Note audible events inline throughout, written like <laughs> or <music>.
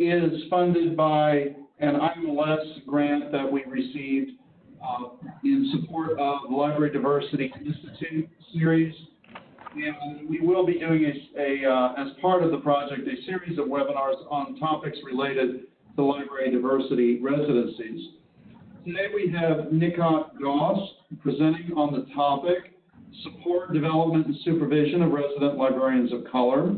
is funded by an IMLS grant that we received uh, in support of the Library Diversity Institute series. And we will be doing a, a uh, as part of the project, a series of webinars on topics related to library diversity residencies. Today we have Nikhat Ghouse presenting on the topic, Support, Development, and Supervision of Resident Librarians of Color.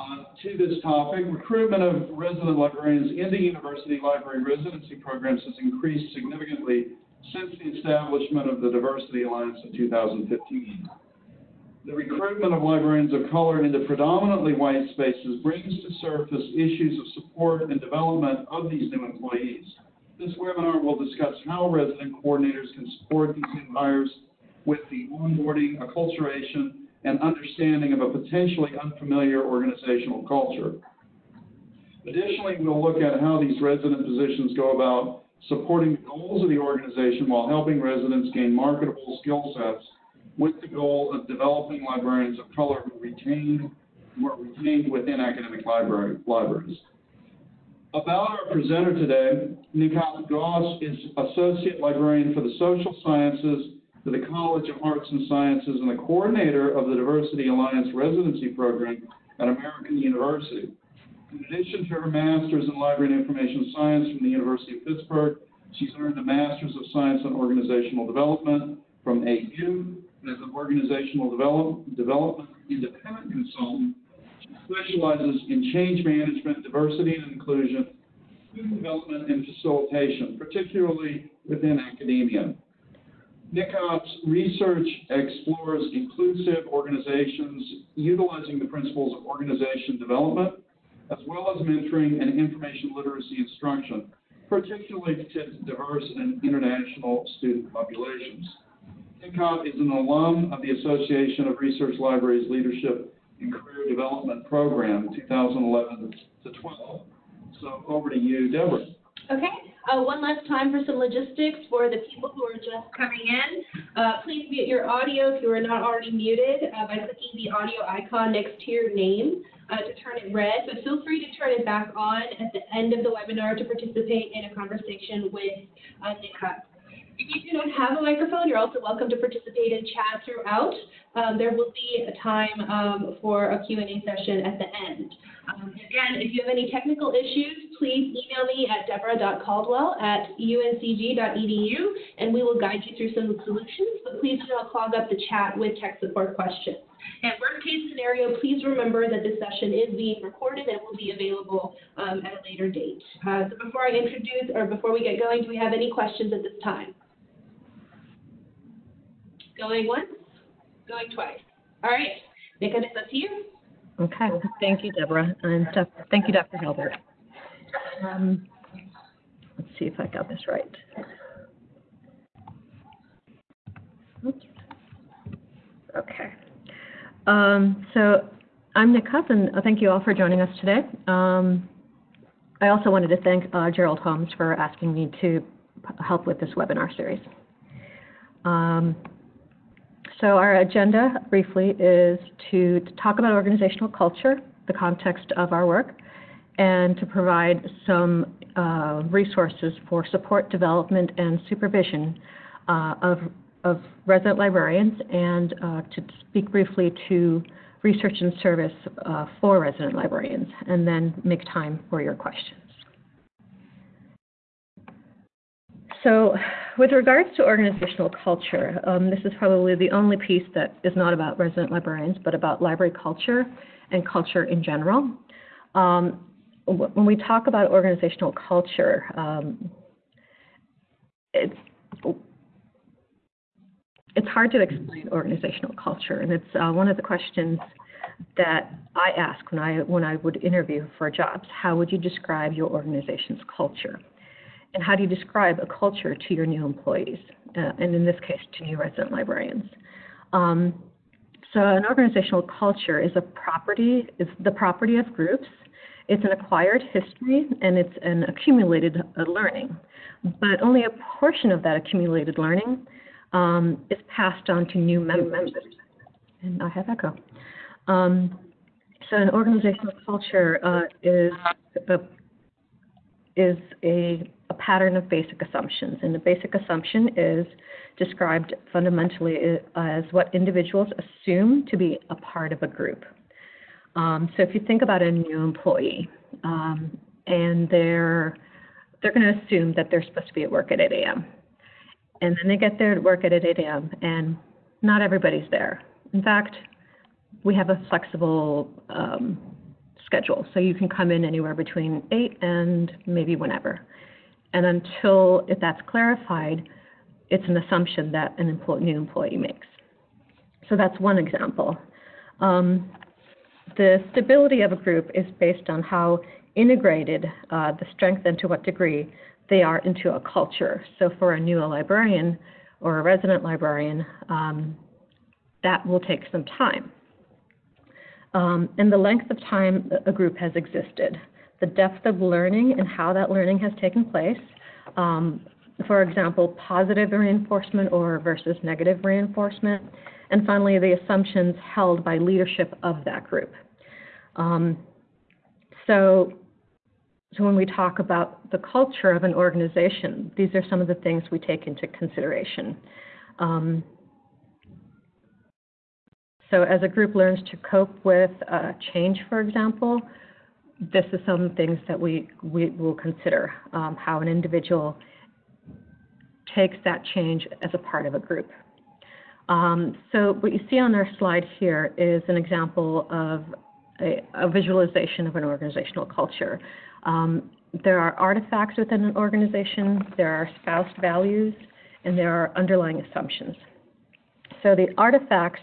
Uh, to this topic, recruitment of resident librarians into university library residency programs has increased significantly since the establishment of the Diversity Alliance in 2015. The recruitment of librarians of color into predominantly white spaces brings to surface issues of support and development of these new employees. This webinar will discuss how resident coordinators can support these new hires with the onboarding, acculturation, and understanding of a potentially unfamiliar organizational culture. Additionally, we'll look at how these resident positions go about supporting the goals of the organization while helping residents gain marketable skill sets with the goal of developing librarians of color who retain retained within academic library, libraries. About our presenter today, Nikhat Ghouse is Associate Librarian for the Social Sciences to the College of Arts and Sciences and the coordinator of the Diversity Alliance residency program at American University. In addition to her master's in library and information science from the University of Pittsburgh, she's earned a master's of science in organizational development from AU as an organizational develop, development independent consultant. She specializes in change management, diversity and inclusion, student development, and facilitation, particularly within academia. Nikhat's research explores inclusive organizations utilizing the principles of organization development, as well as mentoring and information literacy instruction, particularly to diverse and international student populations. Nikhat is an alum of the Association of Research Libraries Leadership and Career Development Program, 2011 to 12. So over to you, Deborah. Okay. Uh, one last time for some logistics for the people who are just coming in. Uh, please mute your audio if you are not already muted uh, by clicking the audio icon next to your name uh, to turn it red, but feel free to turn it back on at the end of the webinar to participate in a conversation with uh, Nikhat. If you do not have a microphone, you're also welcome to participate in chat throughout. Um, there will be a time um, for a Q&A session at the end. Um, again, if you have any technical issues, please email me at deborah.caldwell at uncg.edu, and we will guide you through some solutions, but please do not clog up the chat with tech support questions. And worst case scenario, please remember that this session is being recorded and will be available um, at a later date. Uh, so before I introduce, or before we get going, do we have any questions at this time? Going once, going twice. All right, up to you. Okay, thank you, Deborah, and thank you, Dr. Hilbert. Um, let's see if I got this right. Okay. Um, so I'm Nikhat, and thank you all for joining us today. Um, I also wanted to thank uh, Gerald Holmes for asking me to help with this webinar series. Um, so our agenda, briefly, is to, talk about organizational culture, the context of our work, and to provide some uh, resources for support, development, and supervision uh, of, of resident librarians, and uh, to speak briefly to research and service uh, for resident librarians, and then make time for your questions. So with regards to organizational culture, um, this is probably the only piece that is not about resident librarians, but about library culture and culture in general. Um, when we talk about organizational culture, um, it's it's hard to explain organizational culture, and it's uh, one of the questions that I ask when I when I would interview for jobs. How would you describe your organization's culture? And how do you describe a culture to your new employees, uh, and in this case, to new resident librarians? Um, so an organizational culture is a property, is the property of groups. It's an acquired history and it's an accumulated uh, learning. But only a portion of that accumulated learning um, is passed on to new members. And I have echo. Um, so an organizational culture uh, is a is a, a pattern of basic assumptions. And the basic assumption is described fundamentally as what individuals assume to be a part of a group. Um, so if you think about a new employee, um, and they're they're going to assume that they're supposed to be at work at 8 a.m. And then they get there to work at 8 a.m. and not everybody's there. In fact, we have a flexible um, schedule, so you can come in anywhere between 8 and maybe whenever. And until if that's clarified, it's an assumption that an new employee makes. So that's one example. Um, the stability of a group is based on how integrated uh, the strength and to what degree they are into a culture. So for a new librarian or a resident librarian, um, that will take some time. Um, and the length of time a group has existed, the depth of learning and how that learning has taken place. Um, for example, positive reinforcement or versus negative reinforcement. And finally, the assumptions held by leadership of that group. Um, so, so when we talk about the culture of an organization, these are some of the things we take into consideration. Um, so as a group learns to cope with uh, change, for example, this is some things that we, we will consider, um, how an individual takes that change as a part of a group. Um, so what you see on our slide here is an example of a, a visualization of an organizational culture. Um, there are artifacts within an organization, there are espoused values, and there are underlying assumptions. So the artifacts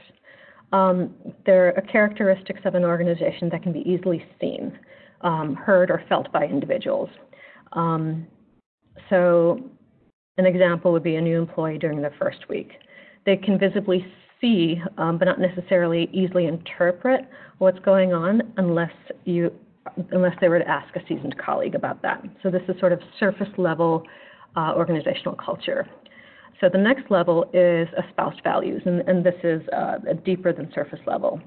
um, they're characteristics of an organization that can be easily seen, um, heard, or felt by individuals. Um, so, an example would be a new employee during their first week. They can visibly see, um, but not necessarily easily interpret what's going on unless you unless they were to ask a seasoned colleague about that. So this is sort of surface level uh, organizational culture. So the next level is espoused values, and, and this is uh, deeper than surface level.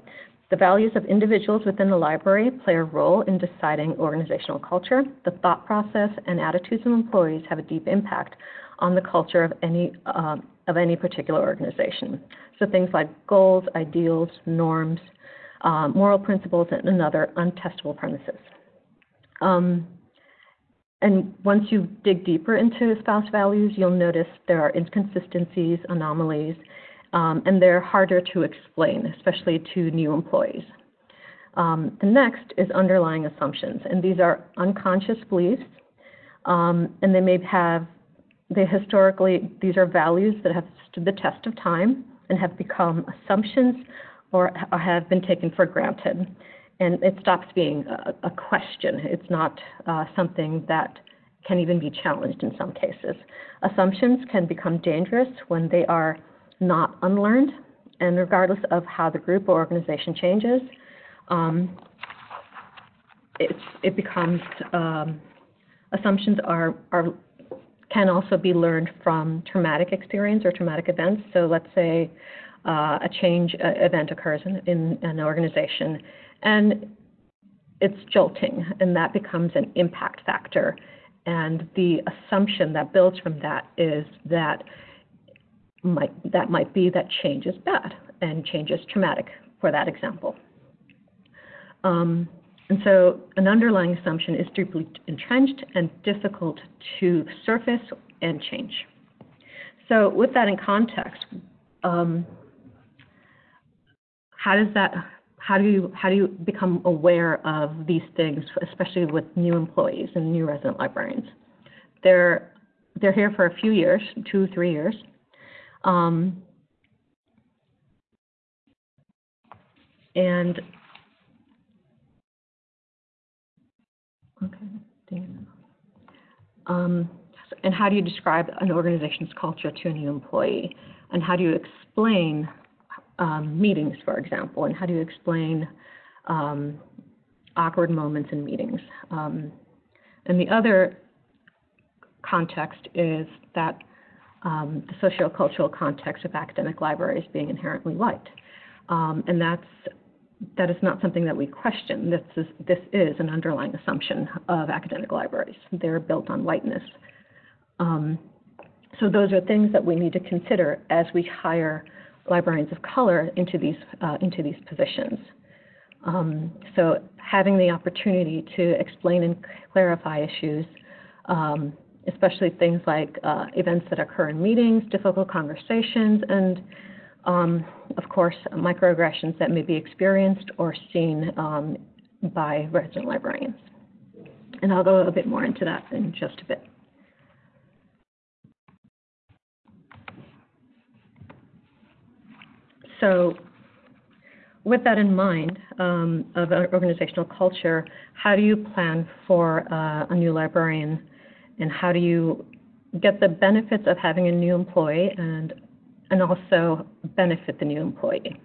The values of individuals within the library play a role in deciding organizational culture. The thought process and attitudes of employees have a deep impact on the culture of any uh, of any particular organization. So things like goals, ideals, norms, um, moral principles, and other untestable premises. Um, and once you dig deeper into spouse values, you'll notice there are inconsistencies, anomalies, um, and they're harder to explain, especially to new employees. Um, the next is underlying assumptions, and these are unconscious beliefs, um, and they may have, they historically, these are values that have stood the test of time and have become assumptions or have been taken for granted and it stops being a, a question. It's not uh, something that can even be challenged in some cases. Assumptions can become dangerous when they are not unlearned, and regardless of how the group or organization changes, um, it becomes um, assumptions are, are can also be learned from traumatic experience or traumatic events. So let's say uh, a change uh, event occurs in, in an organization and it's jolting, and that becomes an impact factor. And the assumption that builds from that is that might, that might be that change is bad and change is traumatic for that example. Um, and so an underlying assumption is deeply entrenched and difficult to surface and change. So with that in context, um, how does that how do you how do you become aware of these things, especially with new employees and new resident librarians? They're they're here for a few years, two three years. Um, and okay, um, and how do you describe an organization's culture to a new employee? And how do you explain um, meetings, for example, and how do you explain um, awkward moments in meetings? Um, and the other context is that um, the sociocultural context of academic libraries being inherently white. Um, and that's that is not something that we question. This is, this is an underlying assumption of academic libraries. They're built on whiteness. Um, so those are things that we need to consider as we hire librarians of color into these, uh, into these positions. Um, so having the opportunity to explain and clarify issues, um, especially things like uh, events that occur in meetings, difficult conversations, and um, of course, microaggressions that may be experienced or seen um, by resident librarians. And I'll go a bit more into that in just a bit. So with that in mind, um, of organizational culture, how do you plan for uh, a new librarian and how do you get the benefits of having a new employee and, and also benefit the new employee?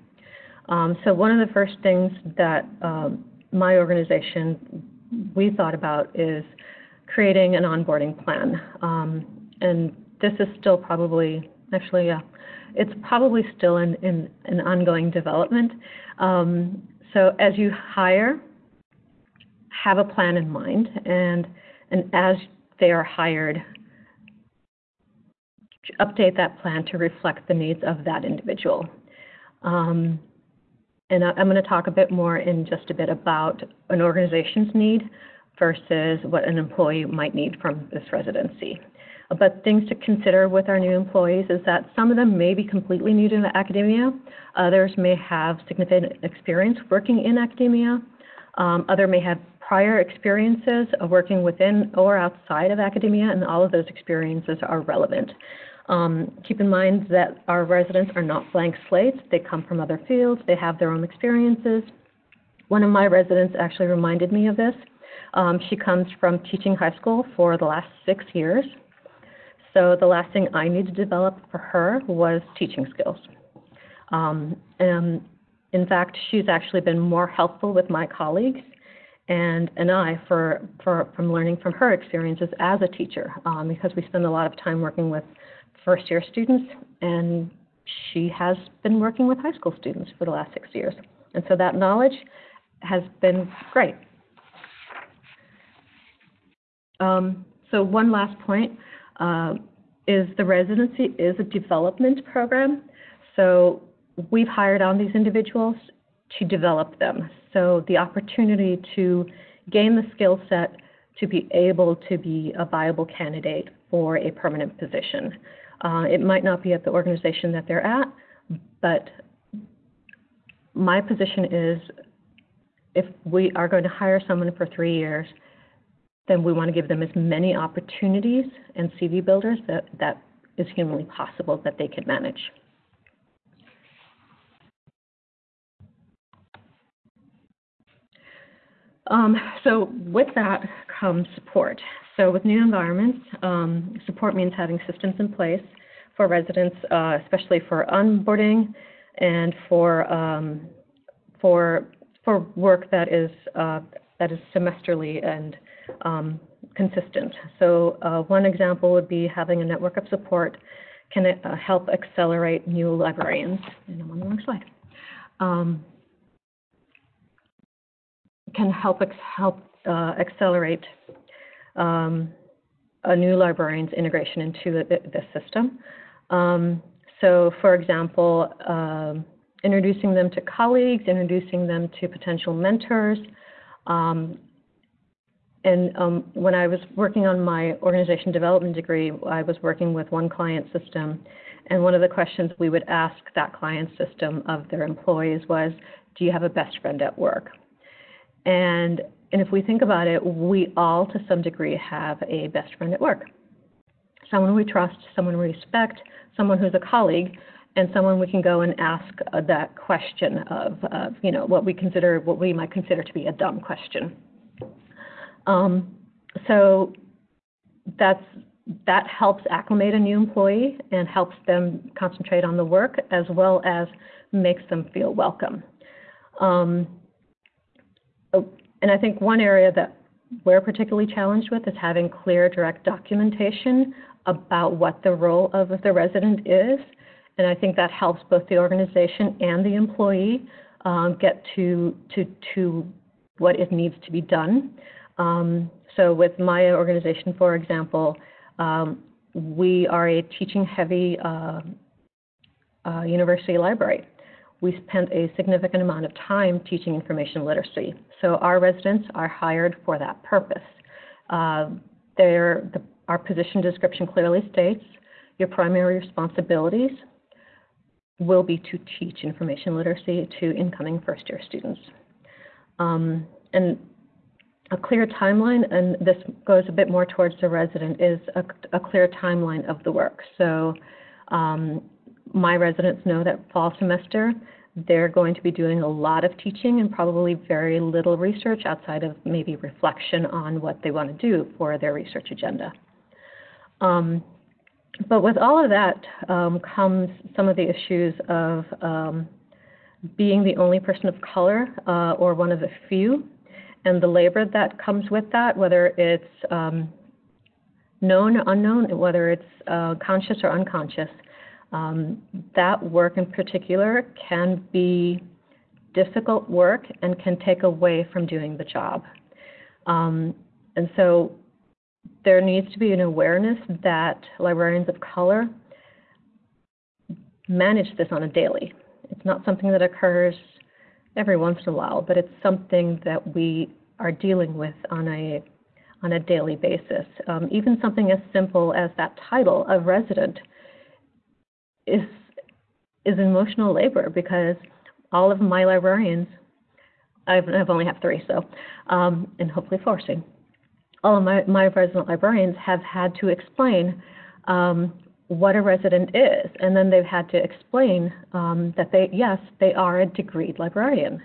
Um, so one of the first things that um, my organization, we thought about is creating an onboarding plan. Um, and this is still probably, actually, yeah, it's probably still in, in an ongoing development. Um, so as you hire, have a plan in mind, and and as they are hired, update that plan to reflect the needs of that individual. Um, and I, I'm going to talk a bit more in just a bit about an organization's need versus what an employee might need from this residency. But things to consider with our new employees is that some of them may be completely new to academia. Others may have significant experience working in academia. Um, other may have prior experiences of working within or outside of academia, and all of those experiences are relevant. Um, keep in mind that our residents are not blank slates. They come from other fields. They have their own experiences. One of my residents actually reminded me of this. Um, she comes from teaching high school for the last six years. So the last thing I need to develop for her was teaching skills. Um, and in fact, she's actually been more helpful with my colleagues and, and I for, for, from learning from her experiences as a teacher um, because we spend a lot of time working with first year students and she has been working with high school students for the last six years. And so that knowledge has been great. Um, so one last point uh, is the residency is a development program. So we've hired on these individuals to develop them. So the opportunity to gain the skill set to be able to be a viable candidate for a permanent position. Uh, it might not be at the organization that they're at, but my position is if we are going to hire someone for three years, then we want to give them as many opportunities and CV builders that, that is humanly possible that they can manage. Um, so with that comes support. So with new environments, um, support means having systems in place for residents, uh, especially for onboarding and for um, for for work that is uh, that is semesterly and um, consistent. So uh, one example would be having a network of support can uh, help accelerate new librarians. And I'm on the wrong slide. Can help help uh, accelerate um, a new librarian's integration into the, the system. Um, so, for example, um, introducing them to colleagues, introducing them to potential mentors, um, and um, when I was working on my organization development degree, I was working with one client system. And one of the questions we would ask that client system of their employees was, Do you have a best friend at work? And, and if we think about it, we all, to some degree, have a best friend at work. Someone we trust, someone we respect, someone who's a colleague, and someone we can go and ask uh, that question of, uh, you know, what we consider, what we might consider to be a dumb question. Um, so that's that helps acclimate a new employee and helps them concentrate on the work as well as makes them feel welcome. Um, and I think one area that we're particularly challenged with is having clear, direct documentation about what the role of the resident is. And I think that helps both the organization and the employee um, get to, to, to what it needs to be done. Um, so with my organization, for example, um, we are a teaching-heavy uh, uh, university library. We spent a significant amount of time teaching information literacy. So our residents are hired for that purpose. Uh, the, our position description clearly states your primary responsibilities will be to teach information literacy to incoming first year students. Um, and a clear timeline, and this goes a bit more towards the resident, is a, a clear timeline of the work. So um, my residents know that fall semester they're going to be doing a lot of teaching and probably very little research outside of maybe reflection on what they want to do for their research agenda. Um, but with all of that um, comes some of the issues of um, being the only person of color uh, or one of the few, and the labor that comes with that, whether it's um, known or unknown, whether it's uh, conscious or unconscious. Um, that work in particular can be difficult work and can take away from doing the job. Um, and so there needs to be an awareness that librarians of color manage this on a daily. It's not something that occurs every once in a while, but it's something that we are dealing with on a on a daily basis. Um, even something as simple as that title of resident is is emotional labor because all of my librarians, I've, I've only have three, so um, and hopefully four soon all of my, my resident librarians have had to explain um, what a resident is, and then they've had to explain um, that they, yes, they are a degreed librarian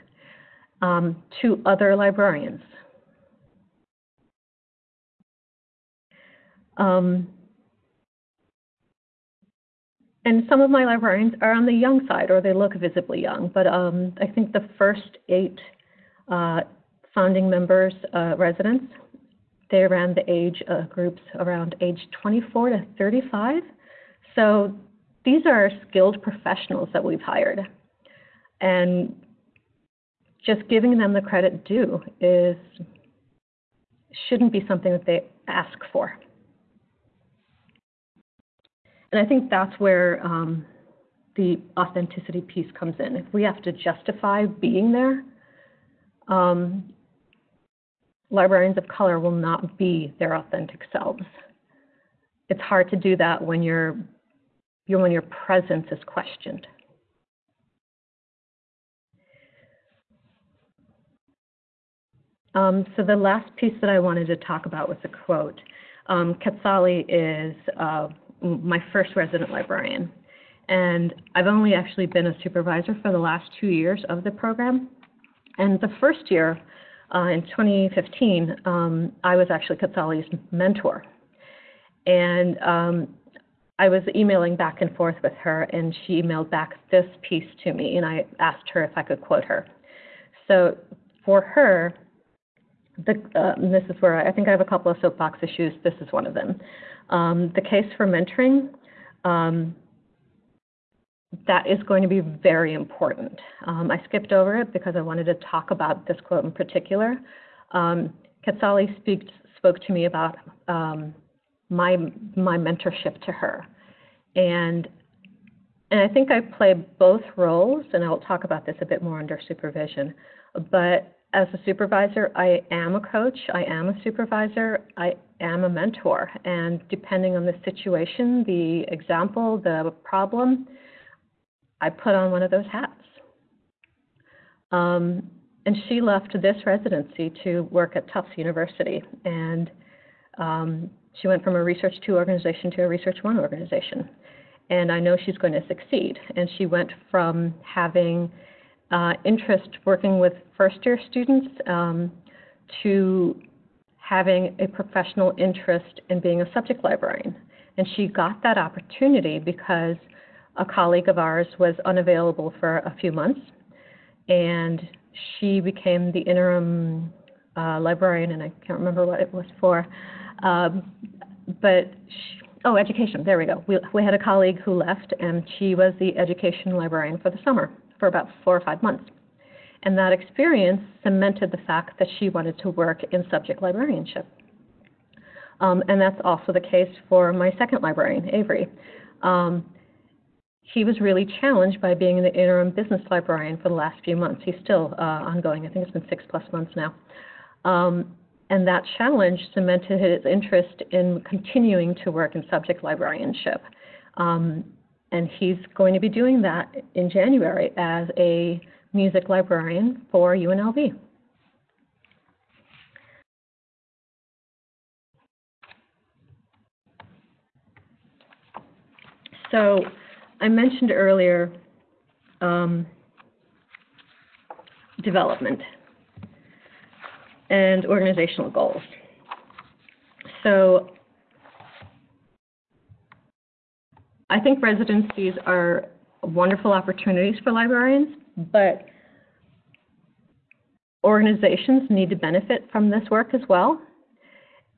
um, to other librarians. Um, and some of my librarians are on the young side, or they look visibly young, but um, I think the first eight uh, founding members, uh, residents, they ran the age uh, groups around age 24 to 35. So these are skilled professionals that we've hired. And just giving them the credit due is shouldn't be something that they ask for. And I think that's where um, the authenticity piece comes in. If we have to justify being there, um, librarians of color will not be their authentic selves. It's hard to do that when, your when your presence is questioned. Um, so the last piece that I wanted to talk about was a quote. Um, Quetzali is uh, my first resident librarian, and I've only actually been a supervisor for the last two years of the program. And the first year, uh, in 2015, um, I was actually Quetzali's mentor. And um, I was emailing back and forth with her, and she emailed back this piece to me, and I asked her if I could quote her. So for her, the, uh, this is where I, I, think I have a couple of soapbox issues. This is one of them. Um, the case for mentoring, um, that is going to be very important. Um, I skipped over it because I wanted to talk about this quote in particular. Um, speak, spoke to me about um, my my mentorship to her, and and I think I play both roles, and I'll talk about this a bit more under supervision. But as a supervisor, I am a coach, I am a supervisor, I am a mentor, and depending on the situation, the example, the problem, I put on one of those hats. Um, and she left this residency to work at Tufts University. And um, she went from a Research 2 organization to a Research 1 organization. And I know she's going to succeed. And she went from having uh, interest working with first year students um, to having a professional interest in being a subject librarian. And she got that opportunity because a colleague of ours was unavailable for a few months, and she became the interim uh, librarian, and I can't remember what it was for. Um, but she, oh, education. There we go. We, we had a colleague who left, and she was the education librarian for the summer for about four or five months. And that experience cemented the fact that she wanted to work in subject librarianship. Um, and that's also the case for my second librarian, Avery. Um, he was really challenged by being the interim business librarian for the last few months. He's still uh, ongoing. I think it's been six plus months now. Um, and that challenge cemented his interest in continuing to work in subject librarianship. Um, and he's going to be doing that in January as a music librarian for UNLV. So I mentioned earlier um, development and organizational goals. So I think residencies are wonderful opportunities for librarians, but organizations need to benefit from this work as well.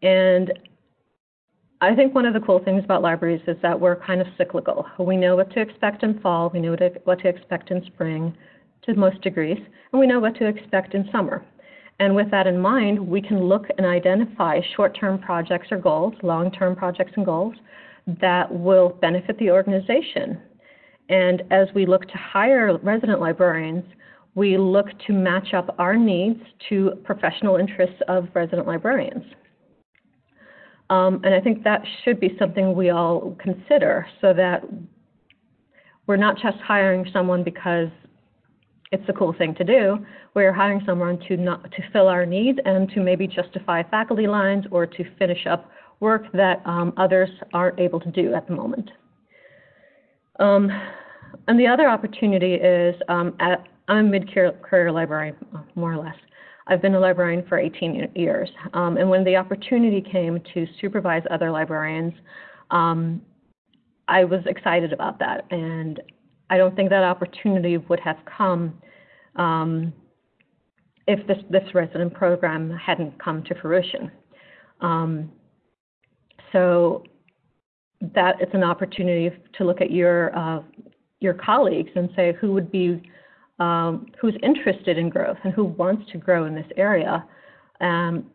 And I think one of the cool things about libraries is that we're kind of cyclical. We know what to expect in fall, we know what to expect in spring to most degrees, and we know what to expect in summer. And with that in mind, we can look and identify short-term projects or goals, long-term projects and goals that will benefit the organization. And as we look to hire resident librarians, we look to match up our needs to professional interests of resident librarians. Um, and I think that should be something we all consider so that we're not just hiring someone because it's a cool thing to do. We're hiring someone to not to fill our needs and to maybe justify faculty lines or to finish up work that um, others aren't able to do at the moment. Um, and the other opportunity is um, at, I'm a mid-career librarian, more or less. I've been a librarian for 18 years. Um, and when the opportunity came to supervise other librarians, um, I was excited about that. And I don't think that opportunity would have come um, if this, this resident program hadn't come to fruition. Um, so that it's an opportunity to look at your uh, your colleagues and say who would be um, who's interested in growth and who wants to grow in this area, um,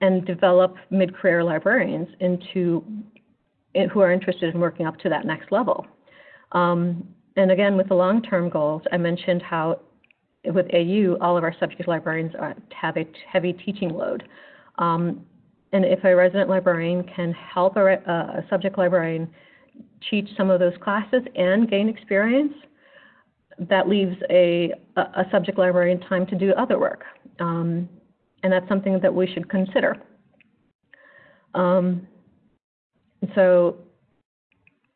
and develop mid-career librarians into in, who are interested in working up to that next level. Um, and again, with the long-term goals, I mentioned how with AU, all of our subject librarians are, have a heavy teaching load. Um, and if a resident librarian can help a, a, subject librarian teach some of those classes and gain experience, that leaves a, a subject librarian time to do other work. Um, and that's something that we should consider. Um, so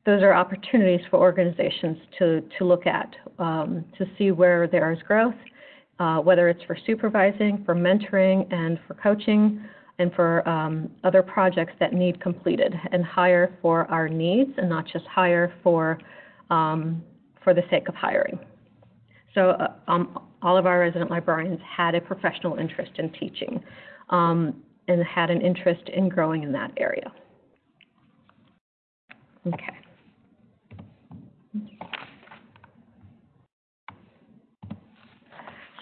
those are opportunities for organizations to, to look at, um, to see where there is growth, uh, whether it's for supervising, for mentoring, and for coaching, and for um, other projects that need completed, and hire for our needs and not just hire for, um, for the sake of hiring. So uh, um, all of our resident librarians had a professional interest in teaching um, and had an interest in growing in that area. Okay.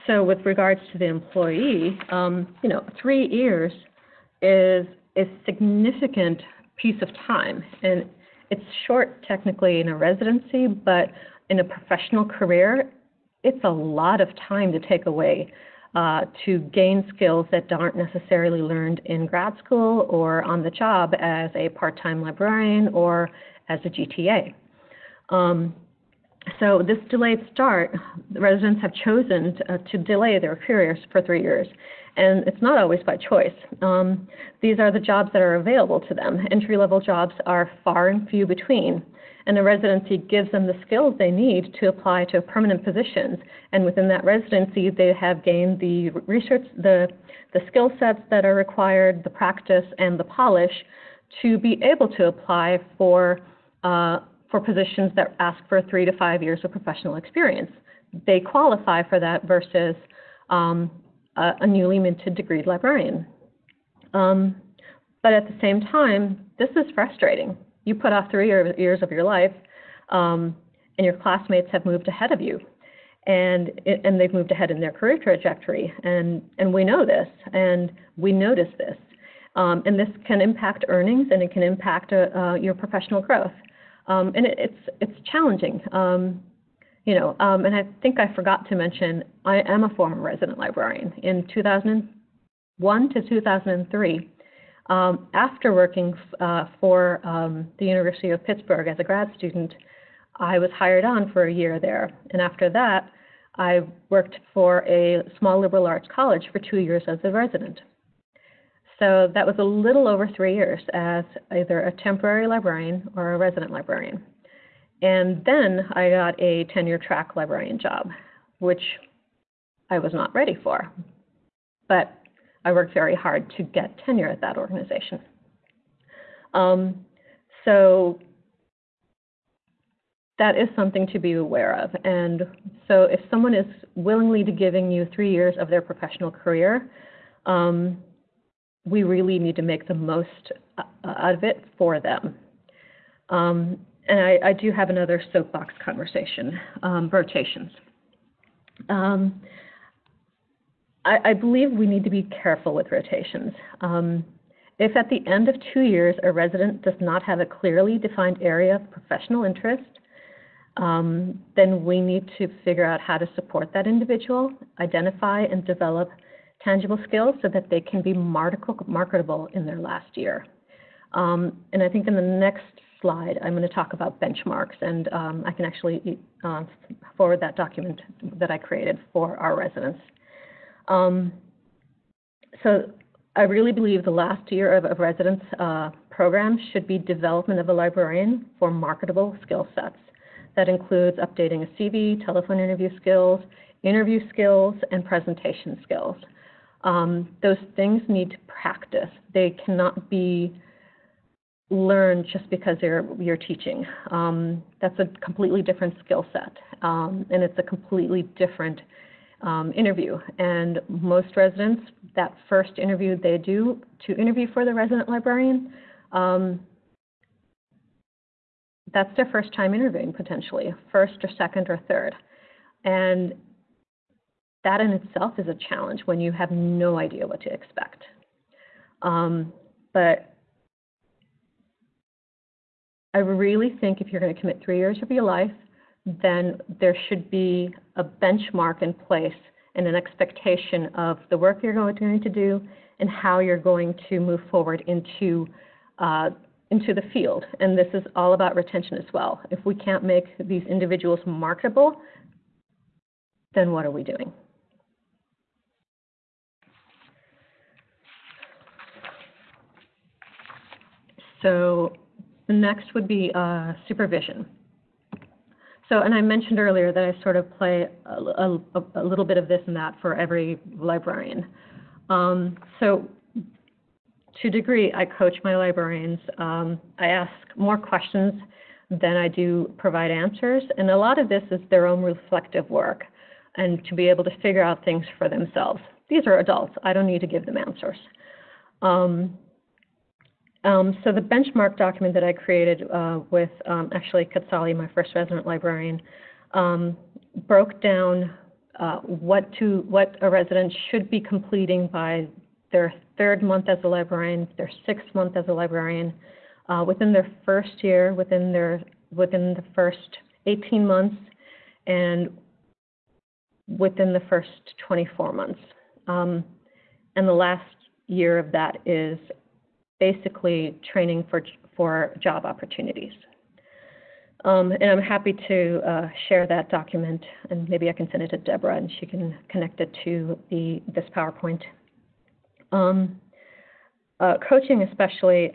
So with regards to the employee, um, you know, three years is a significant piece of time, and it's short technically in a residency, but in a professional career, it's a lot of time to take away uh, to gain skills that aren't necessarily learned in grad school or on the job as a part-time librarian or as a GTA. Um, so this delayed start, residents have chosen to, uh, to, delay their careers for three years, and it's not always by choice. Um, these are the jobs that are available to them. Entry-level jobs are far and few between, and a residency gives them the skills they need to apply to permanent positions. And within that residency, they have gained the research, the, the skill sets that are required, the practice, and the polish to be able to apply for uh, for positions that ask for three to five years of professional experience. They qualify for that versus um, a, a, newly minted degreed librarian. Um, but at the same time, this is frustrating. You put off three years of your life, um, and your classmates have moved ahead of you. and and they've moved ahead in their career trajectory, and and we know this, and we notice this, um, and this can impact earnings, and it can impact uh, uh, your professional growth, um, and it, it's it's challenging. Um, you know, um, and I think I forgot to mention, I am a former resident librarian. In 2001 to 2003, um, after working uh, for um, the University of Pittsburgh as a grad student, I was hired on for a year there. And after that, I worked for a small liberal arts college for two years as a resident. So that was a little over three years as either a temporary librarian or a resident librarian. And then I got a tenure track librarian job, which I was not ready for. But I worked very hard to get tenure at that organization. Um, so that is something to be aware of. And so if someone is willingly giving you three years of their professional career, um, we really need to make the most uh, out of it for them. Um, and I, I, do have another soapbox conversation, um, rotations. Um, I, I, believe we need to be careful with rotations. Um, if at the end of two years a resident does not have a clearly defined area of professional interest, um, then we need to figure out how to support that individual, identify and develop tangible skills so that they can be marketable in their last year. Um, and I think in the next slide, I'm going to talk about benchmarks, and um, I can actually uh, forward that document that I created for our residents. Um, so I really believe the last year of a residence uh, program should be development of a librarian for marketable skill sets. That includes updating a CV, telephone interview skills, interview skills, and presentation skills. Um, those things need to practice. They cannot be learned just because you're, you're teaching. Um, that's a completely different skill set, um, and it's a completely different um, interview. And most residents, that first interview they do to interview for the resident librarian, um, that's their first time interviewing potentially, first or second or third. And that in itself is a challenge when you have no idea what to expect. Um, but I really think if you're going to commit three years of your life, then there should be a benchmark in place and an expectation of the work you're going to do and how you're going to move forward into uh, into the field. And this is all about retention as well. If we can't make these individuals marketable, then what are we doing? So the next would be uh, supervision. So, and I mentioned earlier that I sort of play a, a, a little bit of this and that for every librarian. Um, so, to a degree, I coach my librarians. Um, I ask more questions than I do provide answers, and a lot of this is their own reflective work and to be able to figure out things for themselves. These are adults. I don't need to give them answers. Um, um, so the benchmark document that I created uh, with um, actually Quetzali, my first resident librarian, um, broke down uh, what to what a resident should be completing by their third month as a librarian, their sixth month as a librarian, uh, within their first year, within their within the first 18 months, and within the first 24 months. Um, and the last year of that is basically training for, for job opportunities. Um, and I'm happy to uh, share that document, and maybe I can send it to Deborah, and she can connect it to the this PowerPoint. Um, uh, coaching, especially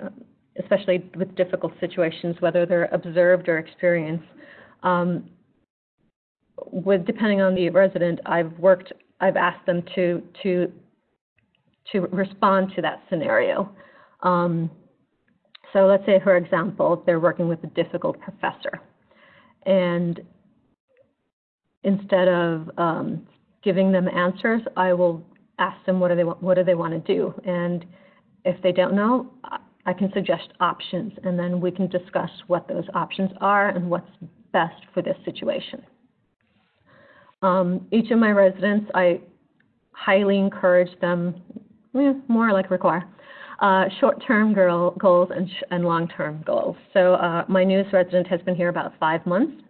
especially with difficult situations, whether they're observed or experienced, um, with depending on the resident, I've worked, I've asked them to to to respond to that scenario. Um, so let's say, for example, they're working with a difficult professor. And instead of um, giving them answers, I will ask them what do they want, what do they want to do. And if they don't know, I can suggest options, and then we can discuss what those options are and what's best for this situation. Um, each of my residents, I highly encourage them, more like require, uh, short-term goals and, and long-term goals. So uh, my newest resident has been here about five months.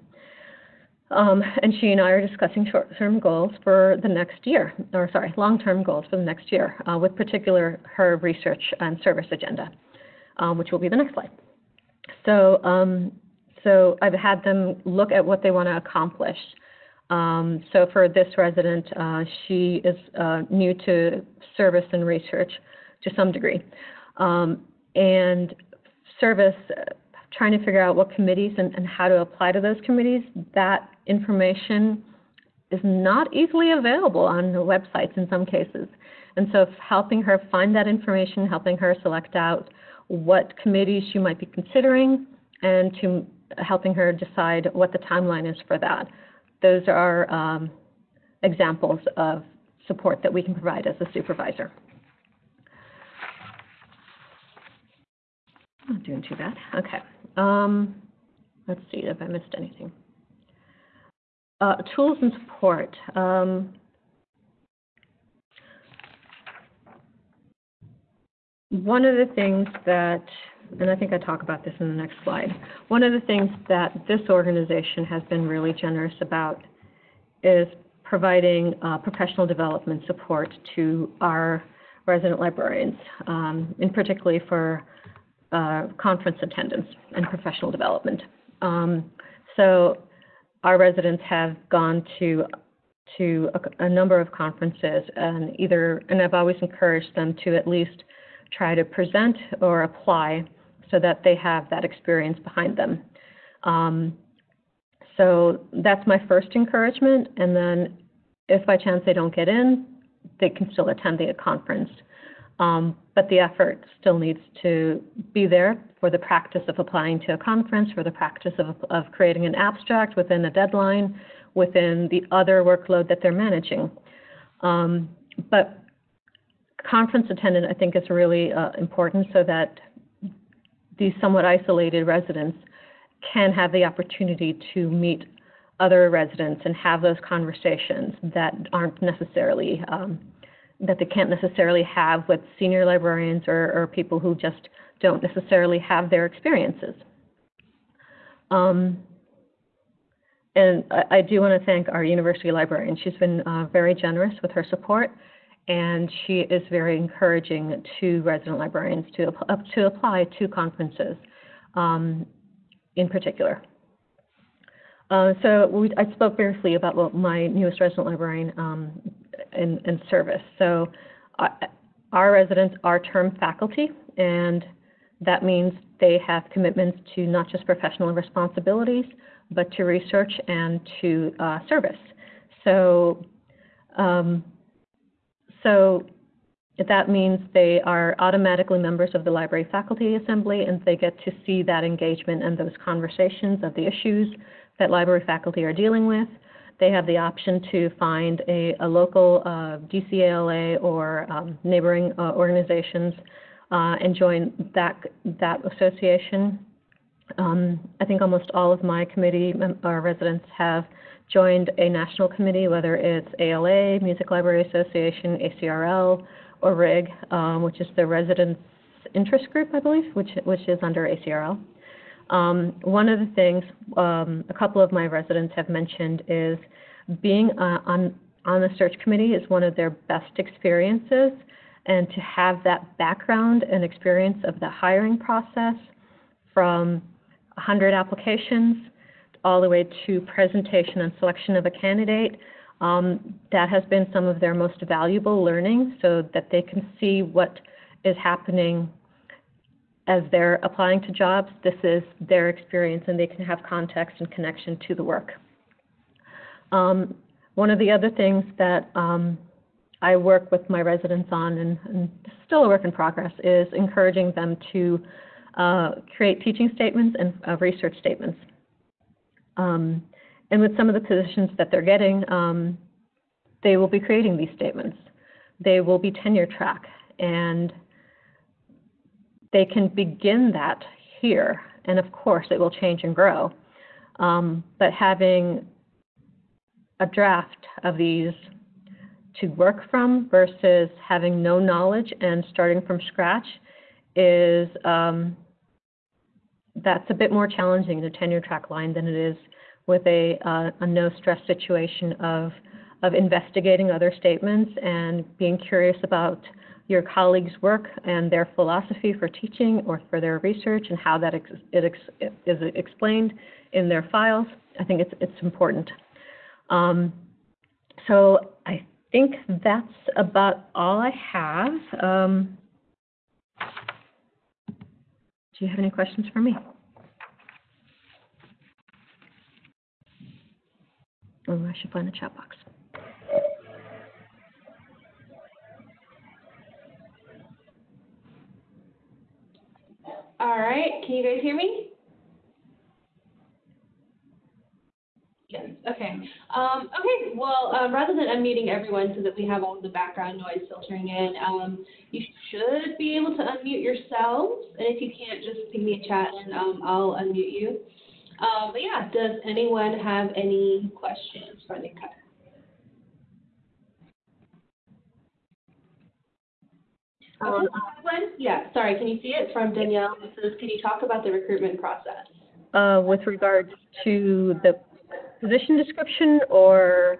Um, and she and I are discussing short-term goals for the next year, or sorry, long-term goals for the next year, uh, with particular her research and service agenda, um, which will be the next slide. So, um, so I've had them look at what they want to accomplish. Um, so for this resident, uh, she is uh, new to service and research to some degree. Um, and service, uh, trying to figure out what committees and, and how to apply to those committees, that information is not easily available on the websites in some cases. And so helping her find that information, helping her select out what committees she might be considering, and to helping her decide what the timeline is for that. Those are um, examples of support that we can provide as a supervisor. Not doing too bad. Okay. Um, let's see if I missed anything. Uh, tools and support. Um, one of the things that, and I think I talk about this in the next slide, one of the things that this organization has been really generous about is providing uh, professional development support to our resident librarians, um, in particularly for uh, conference attendance and professional development. Um, so our residents have gone to to a, a, number of conferences and either and I've always encouraged them to at least try to present or apply so that they have that experience behind them. Um, so that's my first encouragement, and then if by chance they don't get in, they can still attend the conference. Um, but the effort still needs to be there for the practice of applying to a conference, for the practice of, of creating an abstract within a deadline, within the other workload that they're managing. Um, but conference attendance, I think, is really uh, important so that these somewhat isolated residents can have the opportunity to meet other residents and have those conversations that aren't necessarily um, that they can't necessarily have with senior librarians or, or people who just don't necessarily have their experiences. Um, and I, I, do want to thank our university librarian. She's been uh, very generous with her support, and she is very encouraging to resident librarians to, to apply to conferences um, in particular. Uh, so we, I spoke briefly about what my newest resident librarian um, in, in, service. So uh, our residents are term faculty, and that means they have commitments to not just professional responsibilities, but to research and to uh, service. So, um, so that means they are automatically members of the library faculty assembly, and they get to see that engagement and those conversations of the issues that library faculty are dealing with. They have the option to find a, a local uh, DCALA or um, neighboring uh, organizations uh, and join that, that association. Um, I think almost all of my committee uh, residents have joined a national committee, whether it's ALA, Music Library Association, ACRL, or RIG, um, which is the Residents Interest Group, I believe, which, which is under ACRL. Um, one of the things um, a couple of my residents have mentioned is being uh, on on the search committee is one of their best experiences, and to have that background and experience of the hiring process from 100 applications all the way to presentation and selection of a candidate, um, that has been some of their most valuable learning so that they can see what is happening as they're applying to jobs, this is their experience and they can have context and connection to the work. Um, one of the other things that um, I work with my residents on, and, and, still a work in progress, is encouraging them to uh, create teaching statements and uh, research statements. Um, and with some of the positions that they're getting, um, they will be creating these statements. They will be tenure track, and they can begin that here, and of course it will change and grow. Um, but having a draft of these to work from versus having no knowledge and starting from scratch is um, that's a bit more challenging in a tenure track line than it is with a, uh, a no stress situation of of investigating other statements and being curious about your colleagues' work and their philosophy for teaching or for their research and how that ex- it ex- is explained in their files. I think it's it's important. Um, so I think that's about all I have. Um, do you have any questions for me? Oh, I should find the chat box. All right, can you guys hear me? Yes, okay. Um, okay, well, uh, rather than unmuting everyone so that we have all the background noise filtering in, um, you should be able to unmute yourselves. And if you can't, just ping me a chat and um, I'll unmute you. Uh, but yeah, does anyone have any questions for cut? Um, One, yeah, sorry, can you see it from Danielle? It says, can you talk about the recruitment process? uh, with regards to the position description or,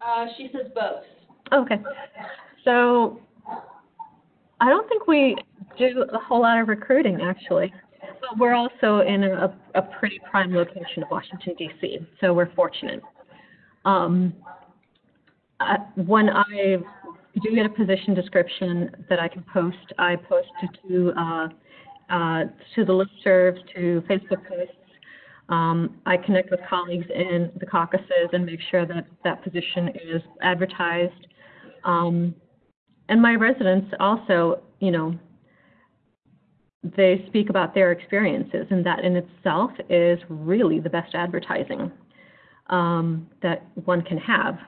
Uh, she says both. okay. So I don't think we do a whole lot of recruiting actually. But we're also in a, a pretty prime location of Washington DC, so we're fortunate. Um, when I do get a position description that I can post, I post it to uh, uh, to the listservs, to Facebook posts. Um, I connect with colleagues in the caucuses and make sure that that position is advertised. Um, and my residents also, you know, they speak about their experiences, and that in itself is really the best advertising um, that one can have,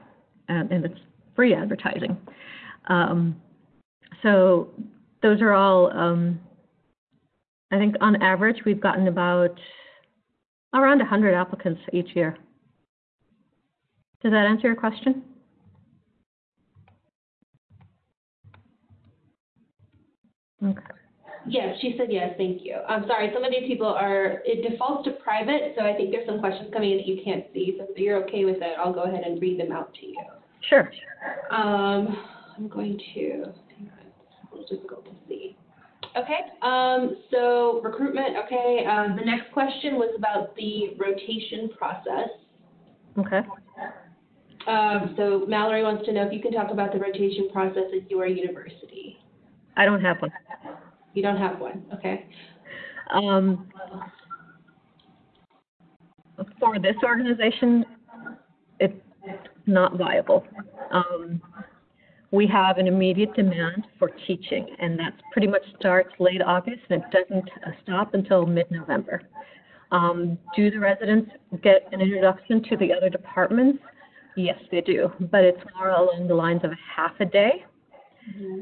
and, and it's free advertising. Um, so those are all, um, I think on average, we've gotten about around 100 applicants each year. Does that answer your question? Okay. Yes, she said yes, thank you. I'm sorry, some of these people are, it defaults to private, so I think there's some questions coming in that you can't see. So if you're okay with it, I'll go ahead and read them out to you. Sure. Um, I'm going to, it's a little difficult to see. Okay, um, so recruitment, okay, um, the next question was about the rotation process. Okay. Um, so Mallory wants to know if you can talk about the rotation process at your university. I don't have one. You don't have one, okay? Um, for this organization, it's not viable. Um, we have an immediate demand for teaching, and that pretty much starts late August and it doesn't uh, stop until mid-November. Um, do the residents get an introduction to the other departments? Yes, they do, but it's more along the lines of half a day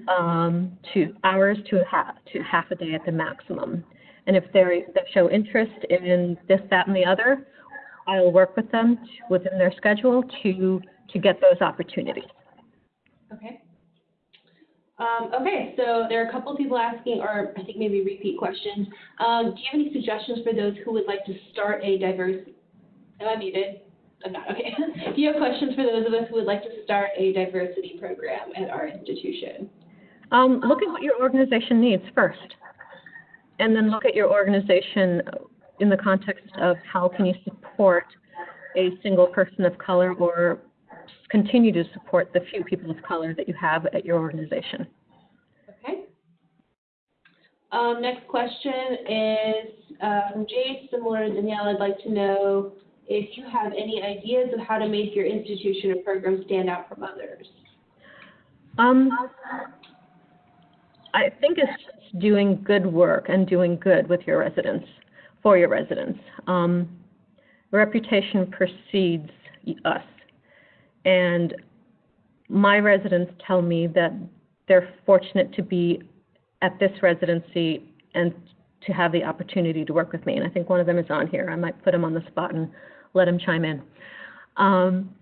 um, to hours to half to half a day at the maximum. And if they they show interest in this, that, and the other, I'll work with them to, within their schedule to to get those opportunities. Okay. Um, okay, so there are a couple of people asking, or I think maybe repeat questions. Um, do you have any suggestions for those who would like to start a diverse, am I muted? I'm not, okay. <laughs> do you have questions for those of us who would like to start a diversity program at our institution? Um, look at what your organization needs first, and then look at your organization in the context of how can you support a single person of color or continue to support the few people of color that you have at your organization. Okay. Um, next question is uh, from Jay, similar to Danielle. I'd like to know if you have any ideas of how to make your institution or program stand out from others. Um, I think it's doing good work and doing good with your residents, for your residents. Um, reputation precedes us. And my residents tell me that they're fortunate to be at this residency and to have the opportunity to work with me. And I think one of them is on here. I might put him on the spot and let him chime in. Um,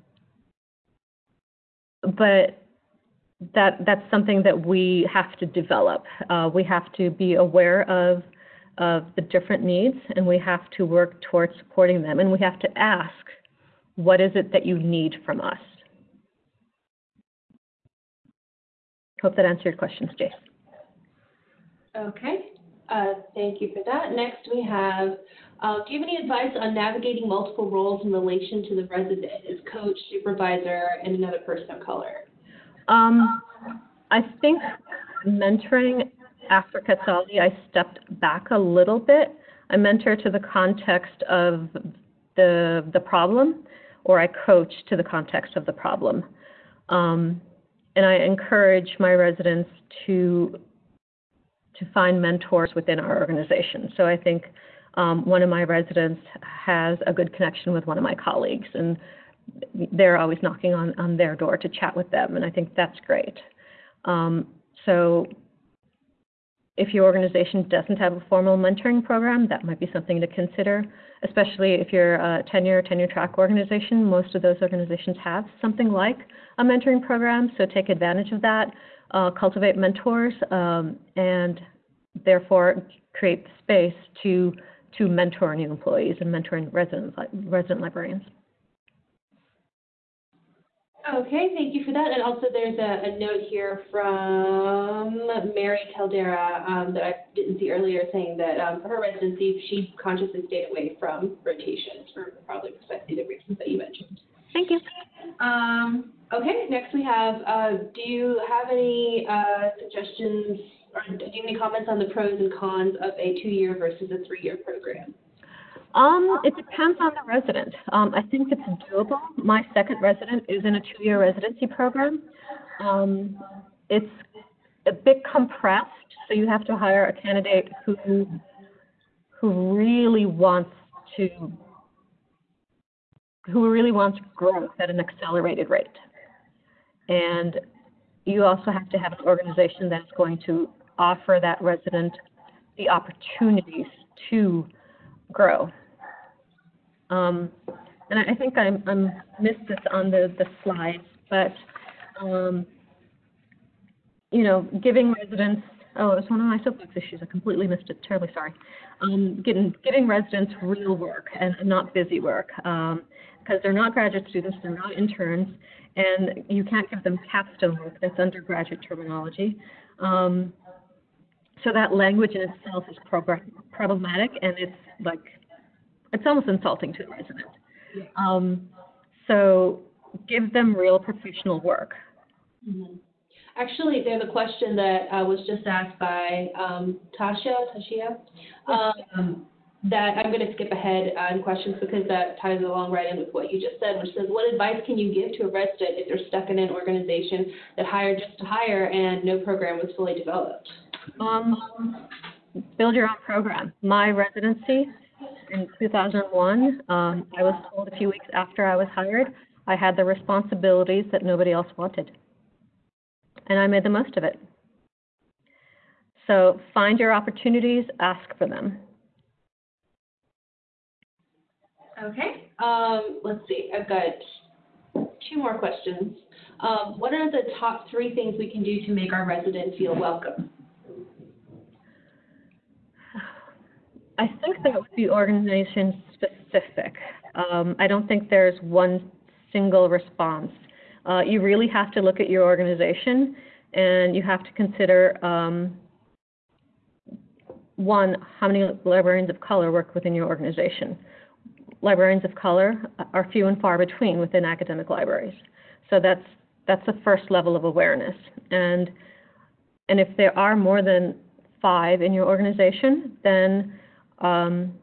but that that's something that we have to develop. Uh, we have to be aware of of the different needs, and we have to work towards supporting them. And we have to ask, what is it that you need from us? Hope that answered your questions, Jace. Okay, uh, thank you for that. Next, we have, uh, do you have any advice on navigating multiple roles in relation to the resident as coach, supervisor, and another person of color? Um, I think mentoring after Quetzali, I stepped back a little bit. I mentor to the context of the the problem, or I coach to the context of the problem. Um, and I encourage my residents to to find mentors within our organization. So I think um, one of my residents has a good connection with one of my colleagues, and they're always knocking on, on their door to chat with them, and I think that's great. Um, so if your organization doesn't have a formal mentoring program, that might be something to consider, especially if you're a tenure, tenure track organization. Most of those organizations have something like a mentoring program, so take advantage of that, uh, cultivate mentors, um, and therefore create the space to, to mentor new employees and mentoring resident, resident librarians. Okay, thank you for that. And also, there's a, a note here from Mary Caldera um, that I didn't see earlier, saying that um, for her residency, she consciously stayed away from rotations for probably precisely the reasons that you mentioned. Thank you. Um, okay, next we have, uh, do you have any uh, suggestions or do you have any comments on the pros and cons of a two-year versus a three-year program? Um, it depends on the resident. Um, I think it's doable. My second resident is in a two-year residency program. Um, it's a bit compressed, so you have to hire a candidate who who really wants to who really wants growth at an accelerated rate. And you also have to have an organization that's going to offer that resident the opportunities to grow. Um, and I, I think I, missed this on the, the slides, but um, you know, giving residents oh, it's one of my soapbox issues. I completely missed it. Terribly sorry. Um, getting getting residents real work and not busy work because um, they're not graduate students, they're not interns, and you can't give them capstone work. That's undergraduate terminology. Um, so that language in itself is problematic, and it's like it's almost insulting to the resident. Um, so give them real professional work. Mm-hmm. Actually, there's a question that uh, was just asked by um, Tasha, Tashia, um, that I'm going to skip ahead on questions because that ties along right in with what you just said, which says, what advice can you give to a resident if they're stuck in an organization that hired just to hire and no program was fully developed? Um, build your own program. My residency in 2001, um, I was told a few weeks after I was hired, I had the responsibilities that nobody else wanted. And I made the most of it. So find your opportunities, ask for them. Okay, um, let's see, I've got two more questions. Um, what are the top three things we can do to make our residents feel welcome? I think that would be organization specific. Um, I don't think there's one single response. Uh, you really have to look at your organization and you have to consider um, one, how many librarians of color work within your organization. Librarians of color are few and far between within academic libraries. So that's that's the first level of awareness. And and if there are more than five in your organization, then um,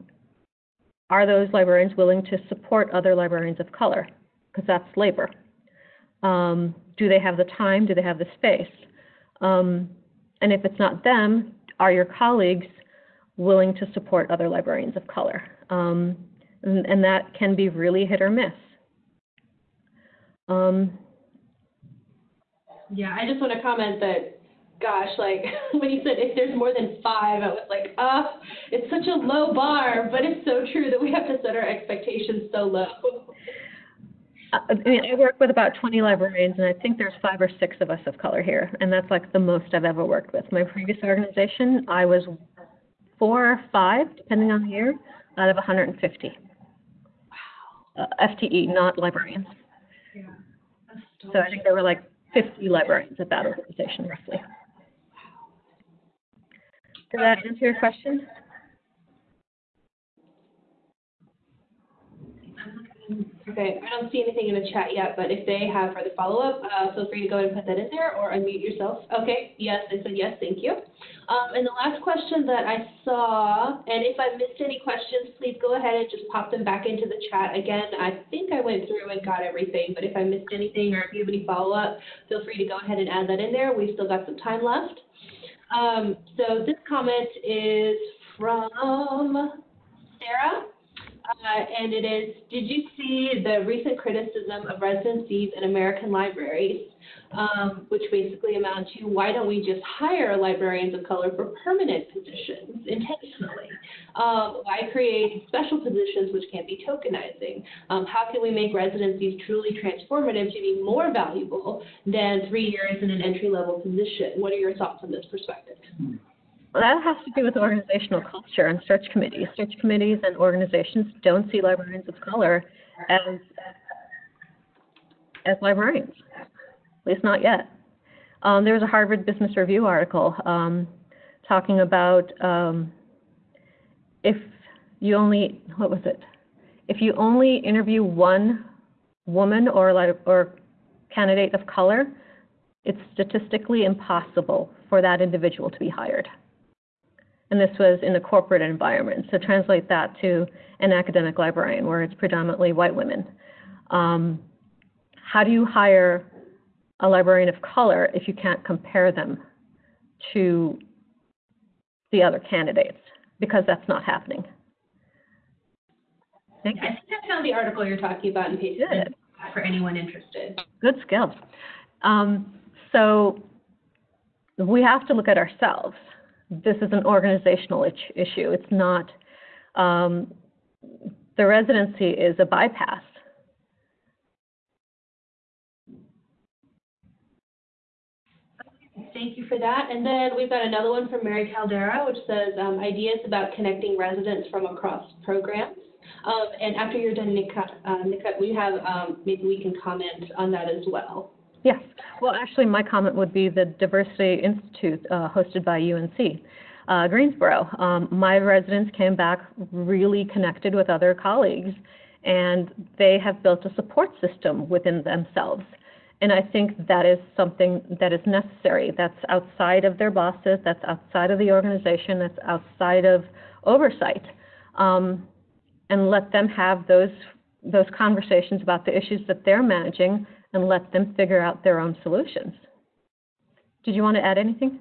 are those librarians willing to support other librarians of color? Because that's labor. Um, do they have the time? Do they have the space? Um, and if it's not them, are your colleagues willing to support other librarians of color? Um, and, and, that can be really hit or miss. Um, yeah, I just want to comment that gosh, like <laughs> when you said if there's more than five, I was like, ah, it's such a low bar, but it's so true that we have to set our expectations so low. Uh, I mean, I work with about 20 librarians, and I think there's five or six of us of color here, and that's like the most I've ever worked with. My previous organization, I was four or five, depending on the year, out of 150. Uh, FTE, not librarians. So I think there were like 50 librarians at that organization, roughly. Does that answer your question? Okay, I don't see anything in the chat yet, but if they have further follow-up, uh, feel free to go ahead and put that in there or unmute yourself. Okay, yes, they said yes, thank you. Um, and the last question that I saw, and if I missed any questions, please go ahead and just pop them back into the chat. Again, I think I went through and got everything, but if I missed anything or if you have any follow-up, feel free to go ahead and add that in there. We've still got some time left. Um, so this comment is from Sarah. Uh, and it is, did you see the recent criticism of residencies in American libraries, um, which basically amount to why don't we just hire librarians of color for permanent positions intentionally? Um, why create special positions which can't be tokenizing? Um, how can we make residencies truly transformative to be more valuable than three years in an entry level position? What are your thoughts on this perspective? Well, that has to do with organizational culture and search committees. Search committees and organizations don't see librarians of color as as librarians, at least not yet. Um, there was a Harvard Business Review article um, talking about um, if you only what was it? If you only interview one woman or or candidate of color, it's statistically impossible for that individual to be hired and this was in a corporate environment. So translate that to an academic librarian where it's predominantly white women. Um, how do you hire a librarian of color if you can't compare them to the other candidates? Because that's not happening. Thank you. I think I found the article you're talking about pasted Good. for anyone interested. Good skill. Um, so we have to look at ourselves. This is an organizational issue. It's not, um, the residency is a bypass. Thank you for that. And then we've got another one from Mary Caldera, which says um, ideas about connecting residents from across programs. Um, and after you're done, Nikhat, uh, we have um, maybe we can comment on that as well. Yes. Well, actually, my comment would be the Diversity Institute uh, hosted by UNC. Uh, Greensboro. Um, my residents came back really connected with other colleagues, and they have built a support system within themselves. And I think that is something that is necessary. That's outside of their bosses, that's outside of the organization, that's outside of oversight. Um, and let them have those, those conversations about the issues that they're managing and let them figure out their own solutions. Did you want to add anything?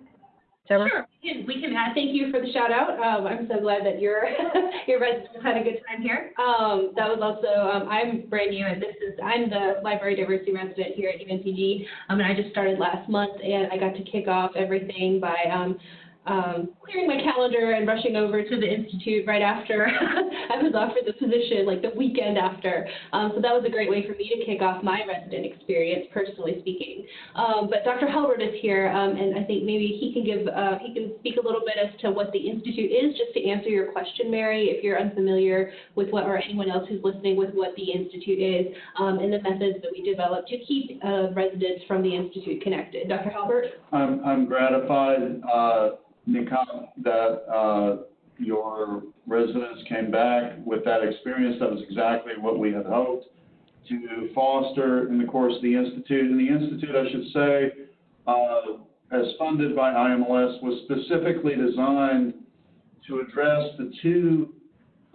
Deborah? Sure, we can, we can add, thank you for the shout out. Um, I'm so glad that your, <laughs> your residents had a good time here. Um, that was also, um, I'm brand new and this is, I'm the library diversity resident here at UNCG. Um, and I just started last month and I got to kick off everything by, um, um, clearing my calendar and rushing over to the institute right after <laughs> I was offered the position, like the weekend after. Um, so that was a great way for me to kick off my resident experience, personally speaking. Um, but Dr. Halbert is here, um, and I think maybe he can give uh, he can speak a little bit as to what the institute is, just to answer your question, Mary, if you're unfamiliar with what, or anyone else who's listening with what the institute is, um, and the methods that we develop to keep uh, residents from the institute connected. Dr. Halbert. I'm, I'm gratified, uh, Nikhat, that, uh, your residents came back with that experience. That was exactly what we had hoped to foster in the course of the Institute. And the Institute, I should say, uh, as funded by IMLS, was specifically designed to address the two,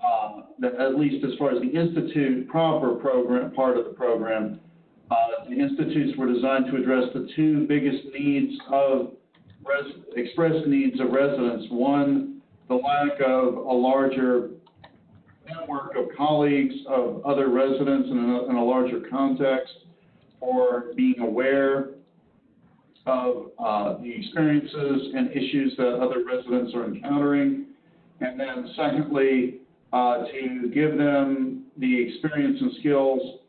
uh, at least as far as the Institute proper program, part of the program, uh, the institutes were designed to address the two biggest needs of res- expressed needs of residents. One, the lack of a larger network of colleagues, of other residents in a, in a larger context, or being aware of uh, the experiences and issues that other residents are encountering. And then secondly, uh, to give them the experience and skills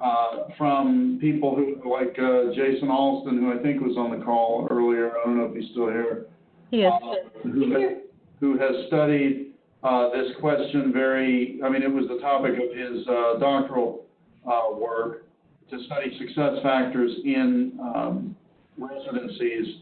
uh, from people who, like uh, Jason Alston, who I think was on the call earlier, I don't know if he's still here. He is. uh, Who has, who has studied uh, this question very, I mean, it was the topic of his uh, doctoral uh, work to study success factors in um, residencies.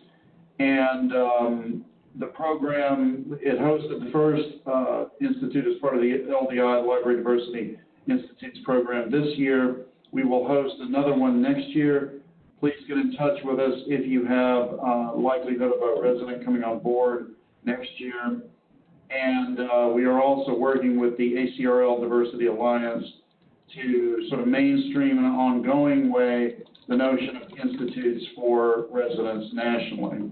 And um, the program, it hosted the first uh, institute as part of the LDI, Library Diversity Institute's program this year. We will host another one next year. Please get in touch with us if you have uh, likelihood of a resident coming on board next year. And uh, we are also working with the ACRL Diversity Alliance to sort of mainstream in an ongoing way the notion of institutes for residents nationally.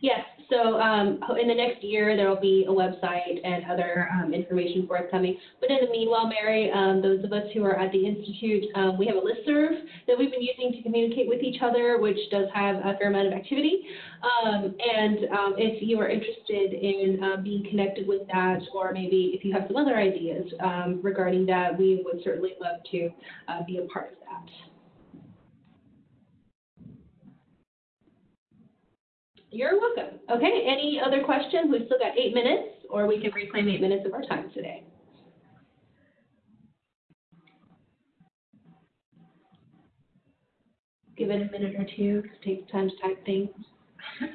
Yes, so um, in the next year, there will be a website and other um, information forthcoming. But in the meanwhile, Mary, um, those of us who are at the Institute, um, we have a listserv that we've been using to communicate with each other, which does have a fair amount of activity. Um, and um, if you are interested in uh, being connected with that, or maybe if you have some other ideas regarding that, we would certainly love to uh, be a part of that. You're welcome. Okay, any other questions? We've still got eight minutes, or we can reclaim eight minutes of our time today. Give it a minute or two, take time to type things. <laughs>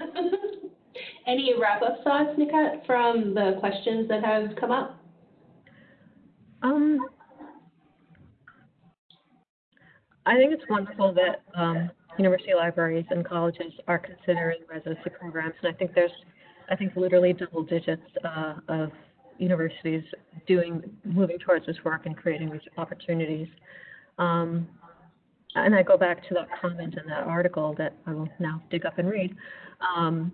Any wrap-up thoughts, Nikhat, from the questions that have come up? Um, I think it's wonderful that um, university libraries and colleges are considering residency programs, and I think there's, I think literally double digits uh, of universities doing, moving towards this work and creating these opportunities. Um, and I go back to that comment in that article that I will now dig up and read. Um,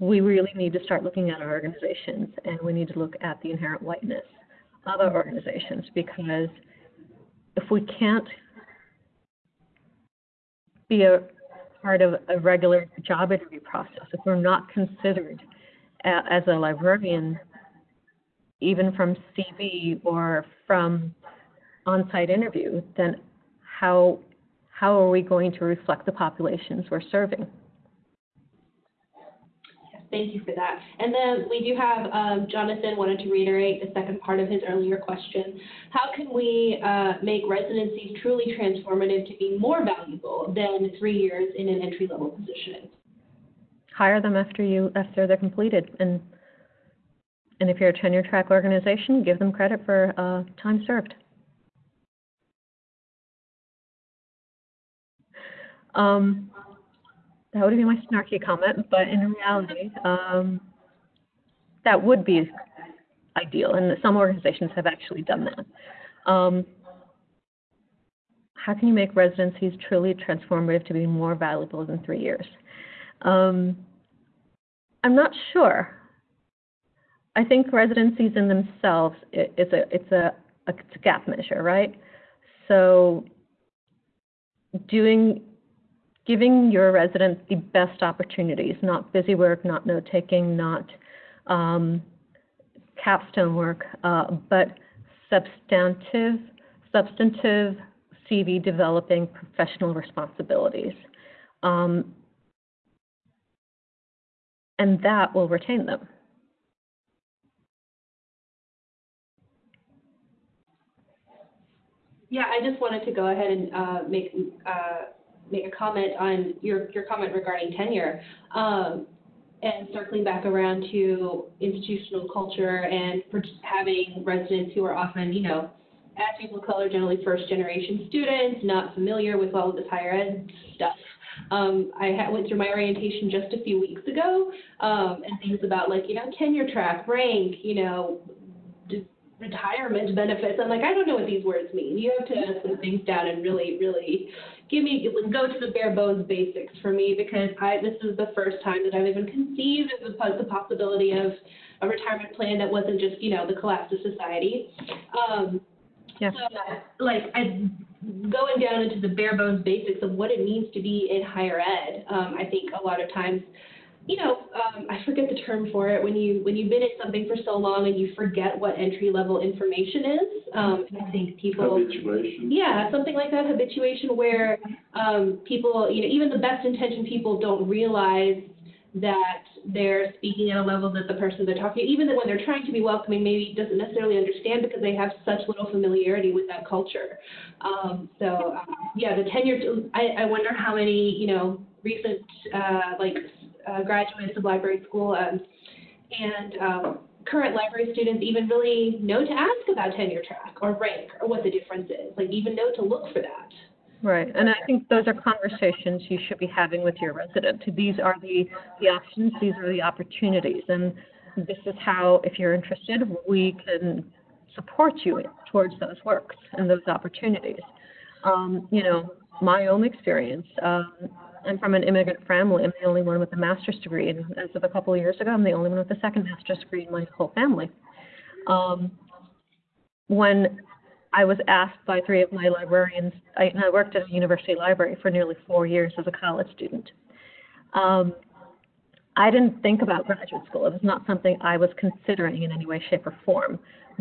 we really need to start looking at our organizations, and we need to look at the inherent whiteness of our organizations because if we can't be a part of a regular job interview process, if we're not considered as a librarian, even from CV or from on-site interview, then how how are we going to reflect the populations we're serving? Thank you for that. And then we do have, um, Jonathan wanted to reiterate the second part of his earlier question. How can we uh, make residencies truly transformative to be more valuable than three years in an entry-level position? Hire them after you after they're completed, and and if you're a tenure track organization, give them credit for uh, time served. Um, that would be my snarky comment, but in reality, um, that would be ideal, and some organizations have actually done that. Um, how can you make residencies truly transformative to be more valuable than three years? Um, I'm not sure. I think residencies in themselves i- it's a it's a, a it's a gap measure, right? So doing giving your residents the best opportunities, not busy work, not note taking, not um, capstone work, uh, but substantive, substantive CV developing professional responsibilities. Um, and that will retain them. Yeah, I just wanted to go ahead and uh, make uh, make a comment on your your comment regarding tenure, um, and circling back around to institutional culture and having residents who are often, you know, as people of color, generally first generation students, not familiar with all of this higher ed stuff. Um, I went through my orientation just a few weeks ago, um, and things about like you know tenure track, rank, you know, retirement benefits. I'm like, I don't know what these words mean. You have to put things down and really, really give me go to the bare bones basics for me because I this is the first time that I've even conceived of the, the possibility of a retirement plan that wasn't just you know the collapse of society. Um, Yeah. So, like, I, going down into the bare bones basics of what it means to be in higher ed, um, I think a lot of times, you know, um, I forget the term for it, when you, when you've been in something for so long and you forget what entry level information is, um, I think people. Habituation. Yeah, something like that, habituation, where um, people, you know, even the best intentioned people don't realize that they're speaking at a level that the person they're talking, to, even when they're trying to be welcoming, maybe doesn't necessarily understand because they have such little familiarity with that culture. Um, so, um, yeah, the tenure, I, I wonder how many, you know, recent, uh, like, uh, graduates of library school um, and um, current library students even really know to ask about tenure track or rank or what the difference is, like even know to look for that. Right, and I think those are conversations you should be having with your resident. These are the, the options, these are the opportunities, and this is how, if you're interested, we can support you towards those works and those opportunities. Um, you know, my own experience, um, I'm from an immigrant family. I'm the only one with a master's degree, and as of a couple of years ago, I'm the only one with a second master's degree in my whole family. Um, when I was asked by three of my librarians, I, I worked at a university library for nearly four years as a college student. Um, I didn't think about graduate school. It was not something I was considering in any way, shape, or form.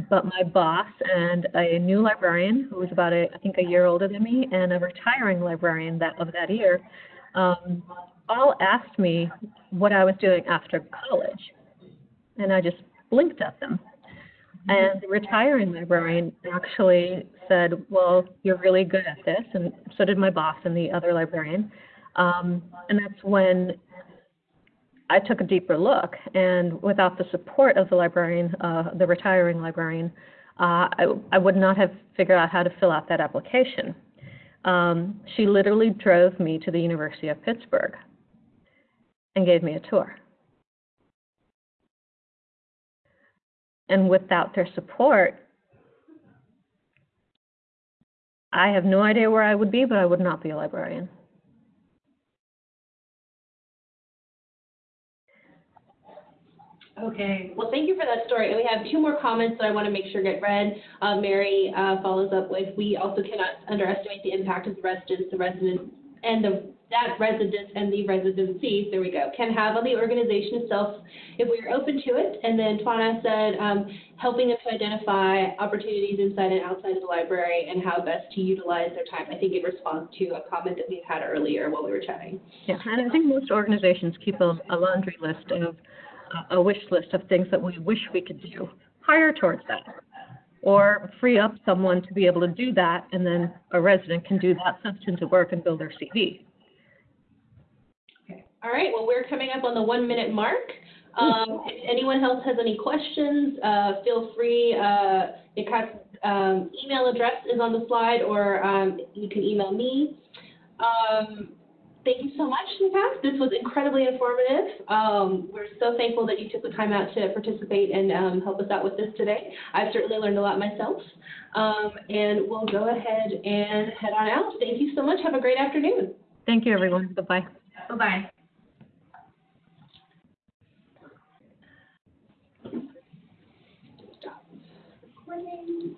But my boss and a new librarian who was about a, I think a year older than me, and a retiring librarian that of that year, um, all asked me what I was doing after college, and I just blinked at them. And the retiring librarian actually said, Well, you're really good at this. And so did my boss and the other librarian. Um, and that's when I took a deeper look. And without the support of the librarian, uh, the retiring librarian, uh, I, I would not have figured out how to fill out that application. Um, she literally drove me to the University of Pittsburgh and gave me a tour. and without their support, I have no idea where I would be, but I would not be a librarian. Okay, well, thank you for that story. And we have two more comments that I want to make sure get read. Uh, Mary uh, follows up with, we also cannot underestimate the impact of the residents, the residents, and the that residence and the residencies, there we go, can have on the organization itself if we are open to it. And then Twana said, um, helping them to identify opportunities inside and outside of the library and how best to utilize their time. I think in response to a comment that we had earlier while we were chatting. Yeah, and I think most organizations keep a, a laundry list of a wish list of things that we wish we could do. Hire towards that. Or free up someone to be able to do that, and then a resident can do that substantive work and build their CV. Okay. All right, well, we're coming up on the one minute mark. Um, if anyone else has any questions, uh, feel free, uh, um, email address is on the slide, or, um, you can email me. Um, thank you so much, Nikhat. This was incredibly informative. Um, we're so thankful that you took the time out to participate and, um, help us out with this today. I've certainly learned a lot myself. Um, and we'll go ahead and head on out. Thank you so much. Have a great afternoon. Thank you, everyone. Bye-bye. Bye-bye. Stop recording.